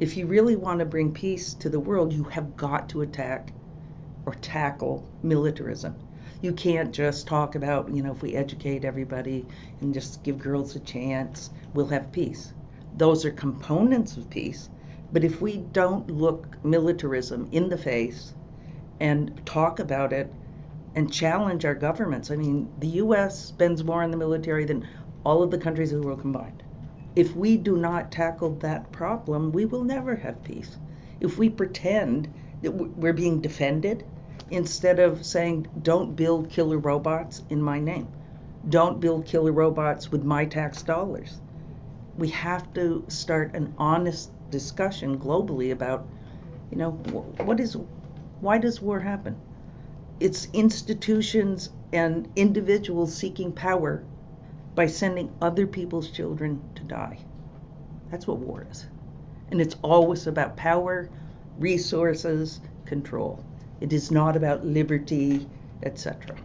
If you really want to bring peace to the world, you have got to attack or tackle militarism. You can't just talk about, you know, if we educate everybody and just give girls a chance, we'll have peace. Those are components of peace. But if we don't look militarism in the face and talk about it and challenge our governments, I mean, the US spends more on the military than all of the countries of the world combined. If we do not tackle that problem, we will never have peace. If we pretend that we're being defended instead of saying, don't build killer robots in my name, don't build killer robots with my tax dollars. We have to start an honest discussion globally about, you know, what is, why does war happen? It's institutions and individuals seeking power by sending other people's children to die. That's what war is. And it's always about power, resources, control. It is not about liberty, etc.